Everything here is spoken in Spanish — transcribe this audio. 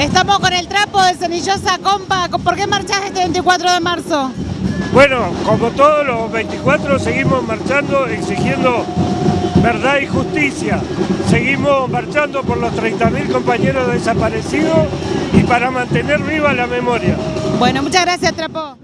Estamos con el trapo de Cenillosa Compa. ¿Por qué marchás este 24 de marzo? Bueno, como todos los 24 seguimos marchando exigiendo verdad y justicia. Seguimos marchando por los 30.000 compañeros desaparecidos y para mantener viva la memoria. Bueno, muchas gracias Trapo.